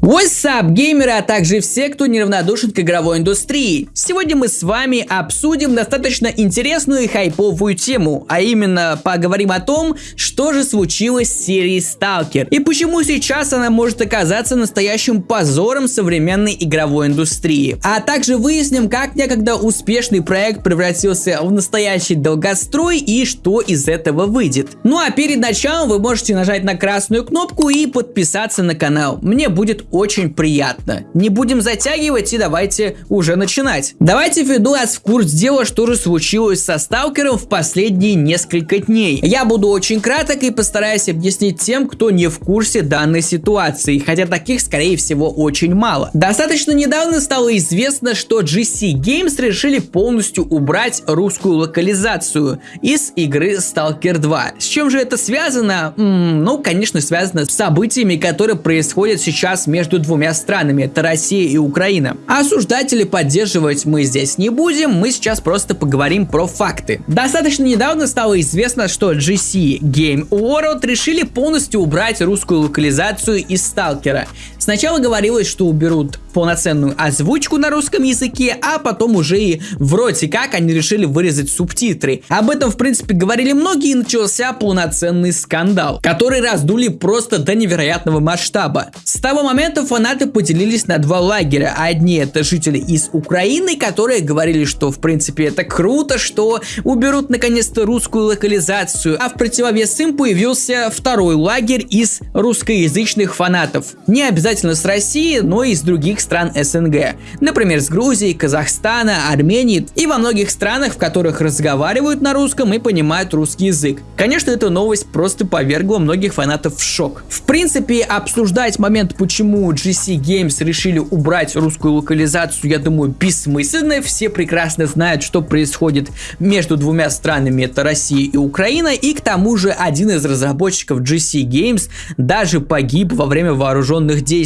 What's up, геймеры, а также все, кто неравнодушен к игровой индустрии. Сегодня мы с вами обсудим достаточно интересную и хайповую тему, а именно поговорим о том, что же случилось с серией Stalker и почему сейчас она может оказаться настоящим позором современной игровой индустрии. А также выясним, как некогда успешный проект превратился в настоящий долгострой и что из этого выйдет. Ну а перед началом вы можете нажать на красную кнопку и подписаться на канал. Мне будет очень приятно. Не будем затягивать и давайте уже начинать. Давайте введу вас в курс дела, что же случилось со Сталкером в последние несколько дней. Я буду очень краток и постараюсь объяснить тем, кто не в курсе данной ситуации, хотя таких скорее всего очень мало. Достаточно недавно стало известно, что GC Games решили полностью убрать русскую локализацию из игры Stalker 2. С чем же это связано? М -м, ну, конечно, связано с событиями, которые происходят сейчас между между двумя странами, это Россия и Украина. Осуждать или поддерживать мы здесь не будем, мы сейчас просто поговорим про факты. Достаточно недавно стало известно, что GC Game World решили полностью убрать русскую локализацию из Сталкера. Сначала говорилось, что уберут полноценную озвучку на русском языке, а потом уже и вроде как они решили вырезать субтитры. Об этом в принципе говорили многие и начался полноценный скандал, который раздули просто до невероятного масштаба. С того момента фанаты поделились на два лагеря. Одни это жители из Украины, которые говорили, что в принципе это круто, что уберут наконец-то русскую локализацию, а в противовес им появился второй лагерь из русскоязычных фанатов. Не обязательно с России, но и из других стран СНГ. Например, с Грузии, Казахстана, Армении и во многих странах, в которых разговаривают на русском и понимают русский язык. Конечно, эта новость просто повергла многих фанатов в шок. В принципе, обсуждать момент, почему GC Games решили убрать русскую локализацию, я думаю, бессмысленно. Все прекрасно знают, что происходит между двумя странами, это Россия и Украина, и к тому же один из разработчиков GC Games даже погиб во время вооруженных действий.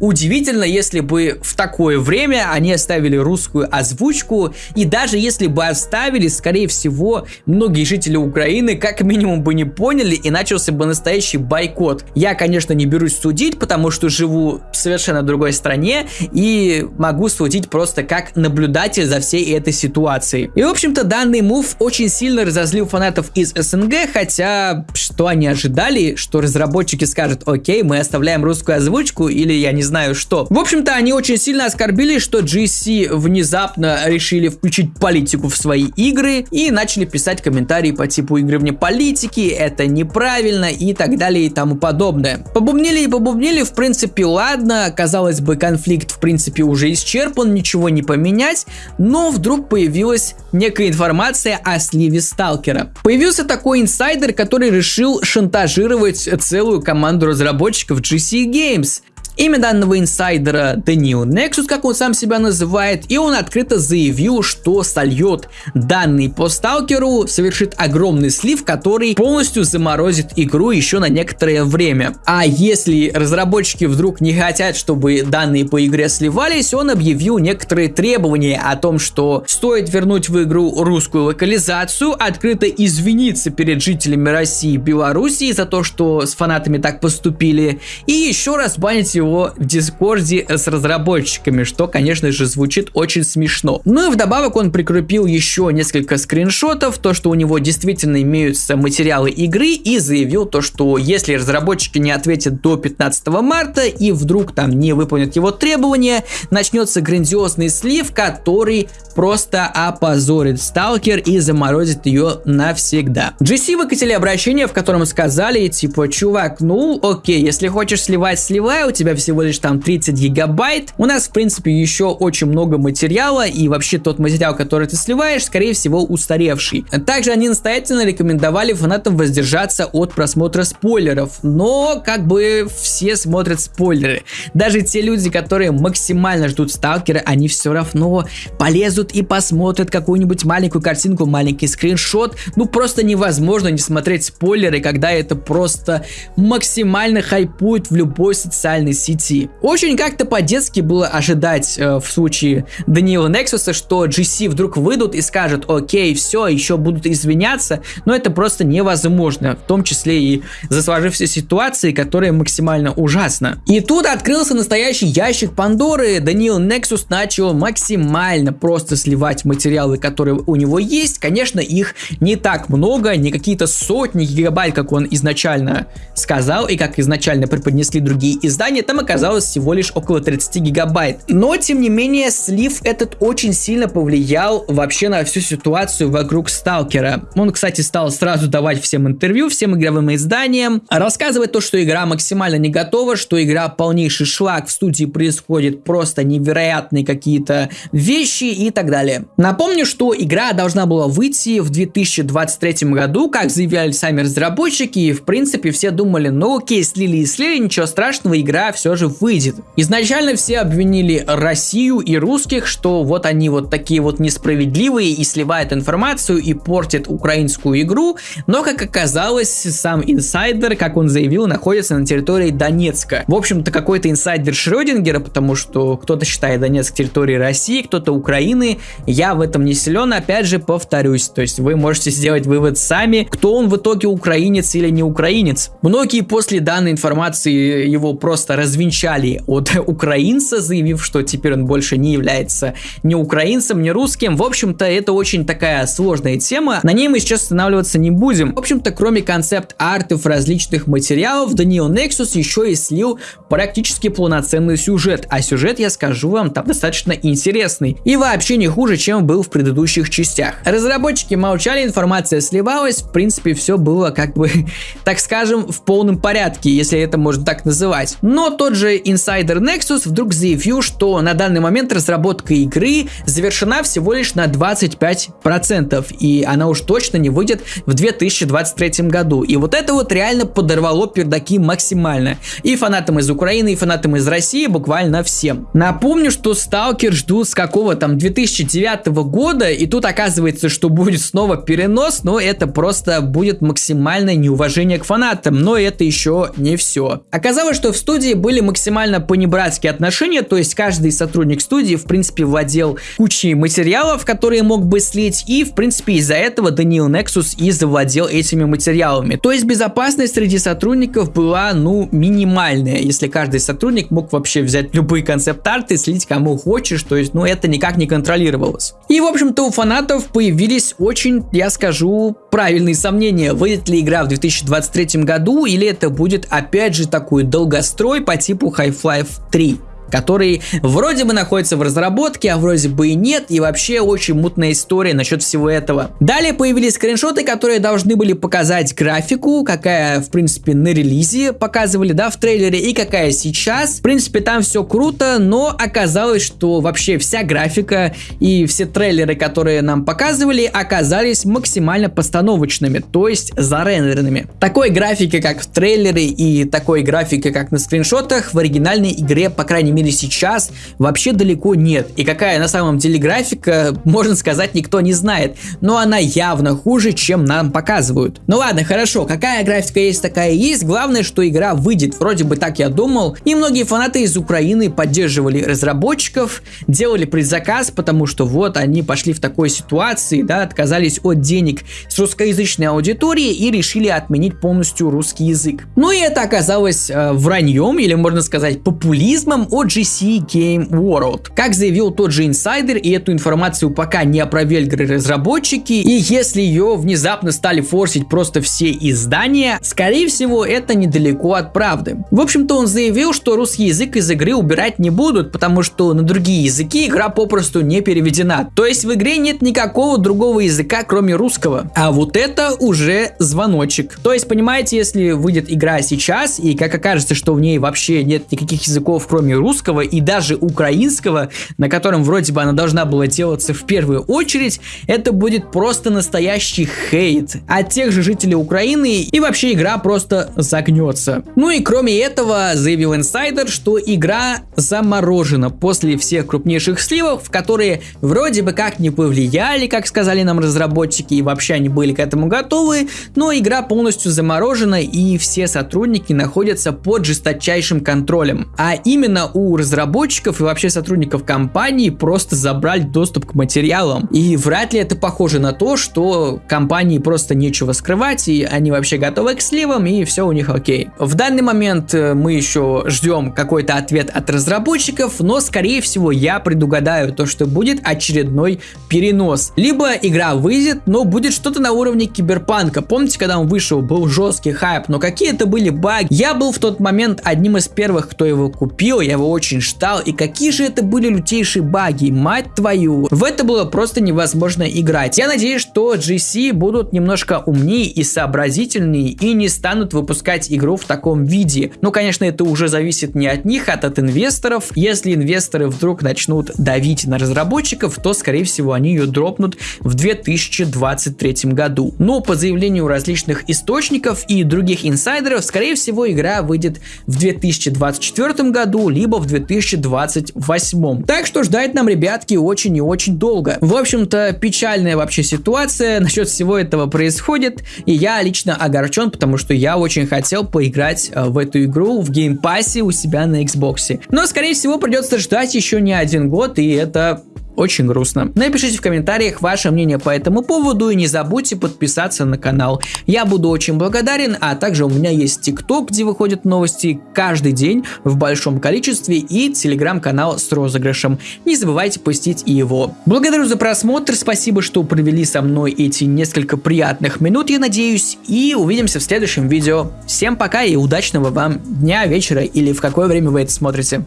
Удивительно, если бы в такое время они оставили русскую озвучку, и даже если бы оставили, скорее всего, многие жители Украины как минимум бы не поняли и начался бы настоящий бойкот. Я, конечно, не берусь судить, потому что живу в совершенно другой стране и могу судить просто как наблюдатель за всей этой ситуацией. И, в общем-то, данный мув очень сильно разозлил фанатов из СНГ, хотя что они ожидали, что разработчики скажут, окей, мы оставляем русскую озвучку или я не знаю что. В общем-то, они очень сильно оскорбились, что GC внезапно решили включить политику в свои игры и начали писать комментарии по типу игры вне политики, это неправильно и так далее и тому подобное. Побубнили и побубнили, в принципе, ладно, казалось бы, конфликт в принципе уже исчерпан, ничего не поменять, но вдруг появилась некая информация о сливе Сталкера. Появился такой инсайдер, который решил шантажировать целую команду разработчиков GC Games. Имя данного инсайдера New Nexus, как он сам себя называет, и он открыто заявил, что сольет данный по сталкеру, совершит огромный слив, который полностью заморозит игру еще на некоторое время. А если разработчики вдруг не хотят, чтобы данные по игре сливались, он объявил некоторые требования о том, что стоит вернуть в игру русскую локализацию, открыто извиниться перед жителями России и Белоруссии за то, что с фанатами так поступили, и еще раз банить его в Дискорде с разработчиками, что, конечно же, звучит очень смешно. Ну и вдобавок он прикрепил еще несколько скриншотов, то, что у него действительно имеются материалы игры, и заявил то, что если разработчики не ответят до 15 марта и вдруг там не выполнят его требования, начнется грандиозный слив, который просто опозорит Сталкер и заморозит ее навсегда. GC выкатили обращение, в котором сказали, типа, чувак, ну окей, если хочешь сливать, сливай, у тебя тебя всего лишь там 30 гигабайт. У нас, в принципе, еще очень много материала, и вообще тот материал, который ты сливаешь, скорее всего, устаревший. Также они настоятельно рекомендовали фанатам воздержаться от просмотра спойлеров, но как бы все смотрят спойлеры. Даже те люди, которые максимально ждут сталкера, они все равно полезут и посмотрят какую-нибудь маленькую картинку, маленький скриншот. Ну просто невозможно не смотреть спойлеры, когда это просто максимально хайпует в любой социальной сети. Очень как-то по-детски было ожидать э, в случае Даниила Нексуса, что GC вдруг выйдут и скажут, окей, все, еще будут извиняться, но это просто невозможно, в том числе и за сложившейся ситуации, которая максимально ужасна. И тут открылся настоящий ящик Пандоры, Даниил Нексус начал максимально просто сливать материалы, которые у него есть, конечно, их не так много, не какие-то сотни гигабайт, как он изначально сказал, и как изначально преподнесли другие издания, там оказалось всего лишь около 30 гигабайт. Но, тем не менее, слив этот очень сильно повлиял вообще на всю ситуацию вокруг Сталкера. Он, кстати, стал сразу давать всем интервью, всем игровым изданиям, рассказывать то, что игра максимально не готова, что игра полнейший шлак, в студии происходит просто невероятные какие-то вещи и так далее. Напомню, что игра должна была выйти в 2023 году, как заявляли сами разработчики, и в принципе все думали, ну окей, слили и слили, ничего страшного, игра все же выйдет. Изначально все обвинили Россию и русских, что вот они вот такие вот несправедливые и сливают информацию и портят украинскую игру, но как оказалось, сам инсайдер, как он заявил, находится на территории Донецка. В общем-то какой-то инсайдер Шрёдингера, потому что кто-то считает Донецк территорией России, кто-то Украины, я в этом не силен, опять же повторюсь, то есть вы можете сделать вывод сами, кто он в итоге украинец или не украинец. Многие после данной информации его просто развенчали от украинца, заявив, что теперь он больше не является ни украинцем, ни русским. В общем-то, это очень такая сложная тема. На ней мы сейчас останавливаться не будем. В общем-то, кроме концепт-артов различных материалов, Даниил Nexus еще и слил практически полноценный сюжет. А сюжет, я скажу вам, там достаточно интересный. И вообще не хуже, чем был в предыдущих частях. Разработчики молчали, информация сливалась, в принципе, все было как бы, так скажем, в полном порядке, если это можно так называть. Но тот же инсайдер Nexus вдруг заявил, что на данный момент разработка игры завершена всего лишь на 25%, и она уж точно не выйдет в 2023 году. И вот это вот реально подорвало пердаки максимально. И фанатам из Украины, и фанатам из России, буквально всем. Напомню, что Сталкер ждут с какого там 2009 года, и тут оказывается, что будет снова перенос, но это просто будет максимальное неуважение к фанатам, но это еще не все. Оказалось, что в студии были максимально понебратские отношения, то есть каждый сотрудник студии, в принципе, владел кучей материалов, которые мог бы слить, и, в принципе, из-за этого Даниил Nexus и завладел этими материалами. То есть безопасность среди сотрудников была, ну, минимальная, если каждый сотрудник мог вообще взять любые концепт-арты, слить кому хочешь, то есть, ну, это никак не контролировалось. И, в общем-то, у фанатов появились очень, я скажу, правильные сомнения, выйдет ли игра в 2023 году, или это будет, опять же, такой долгострой по типу Half-Life 3 который вроде бы находится в разработке, а вроде бы и нет, и вообще очень мутная история насчет всего этого. Далее появились скриншоты, которые должны были показать графику, какая, в принципе, на релизе показывали, да, в трейлере, и какая сейчас. В принципе, там все круто, но оказалось, что вообще вся графика и все трейлеры, которые нам показывали, оказались максимально постановочными, то есть зарендеренными. Такой графики, как в трейлере, и такой графики, как на скриншотах, в оригинальной игре, по крайней мере, мире сейчас вообще далеко нет. И какая на самом деле графика, можно сказать, никто не знает. Но она явно хуже, чем нам показывают. Ну ладно, хорошо, какая графика есть, такая есть. Главное, что игра выйдет. Вроде бы так я думал. И многие фанаты из Украины поддерживали разработчиков, делали предзаказ, потому что вот они пошли в такой ситуации, да, отказались от денег с русскоязычной аудитории и решили отменить полностью русский язык. Ну и это оказалось э, враньем, или можно сказать популизмом от GC Game World. Как заявил тот же инсайдер, и эту информацию пока не опровергли разработчики, и если ее внезапно стали форсить просто все издания, скорее всего это недалеко от правды. В общем-то он заявил, что русский язык из игры убирать не будут, потому что на другие языки игра попросту не переведена. То есть в игре нет никакого другого языка, кроме русского. А вот это уже звоночек. То есть понимаете, если выйдет игра сейчас, и как окажется, что в ней вообще нет никаких языков, кроме русского, русского и даже украинского, на котором вроде бы она должна была делаться в первую очередь, это будет просто настоящий хейт от тех же жителей Украины и вообще игра просто загнется. Ну и кроме этого, заявил инсайдер, что игра заморожена после всех крупнейших сливов, которые вроде бы как не повлияли, как сказали нам разработчики, и вообще они были к этому готовы, но игра полностью заморожена и все сотрудники находятся под жесточайшим контролем. А именно у разработчиков и вообще сотрудников компании просто забрали доступ к материалам. И вряд ли это похоже на то, что компании просто нечего скрывать, и они вообще готовы к сливам, и все у них окей. В данный момент э, мы еще ждем какой-то ответ от разработчиков, но скорее всего я предугадаю то, что будет очередной перенос. Либо игра выйдет, но будет что-то на уровне киберпанка. Помните, когда он вышел, был жесткий хайп, но какие это были баги? Я был в тот момент одним из первых, кто его купил, я его очень ждал, и какие же это были лютейшие баги, мать твою. В это было просто невозможно играть. Я надеюсь, что GC будут немножко умнее и сообразительнее и не станут выпускать игру в таком виде. Ну, конечно, это уже зависит не от них, а от инвесторов. Если инвесторы вдруг начнут давить на разработчиков, то, скорее всего, они ее дропнут в 2023 году. Но по заявлению различных источников и других инсайдеров, скорее всего, игра выйдет в 2024 году, либо в 2028. Так что ждать нам, ребятки, очень и очень долго. В общем-то, печальная вообще ситуация насчет всего этого происходит, и я лично огорчен, потому что я очень хотел поиграть э, в эту игру в Game Pass е у себя на Xbox. Но, скорее всего, придется ждать еще не один год, и это очень грустно. Напишите в комментариях ваше мнение по этому поводу и не забудьте подписаться на канал. Я буду очень благодарен, а также у меня есть ТикТок, где выходят новости каждый день в большом количестве и телеграм-канал с розыгрышем. Не забывайте посетить и его. Благодарю за просмотр, спасибо, что провели со мной эти несколько приятных минут, я надеюсь, и увидимся в следующем видео. Всем пока и удачного вам дня, вечера или в какое время вы это смотрите.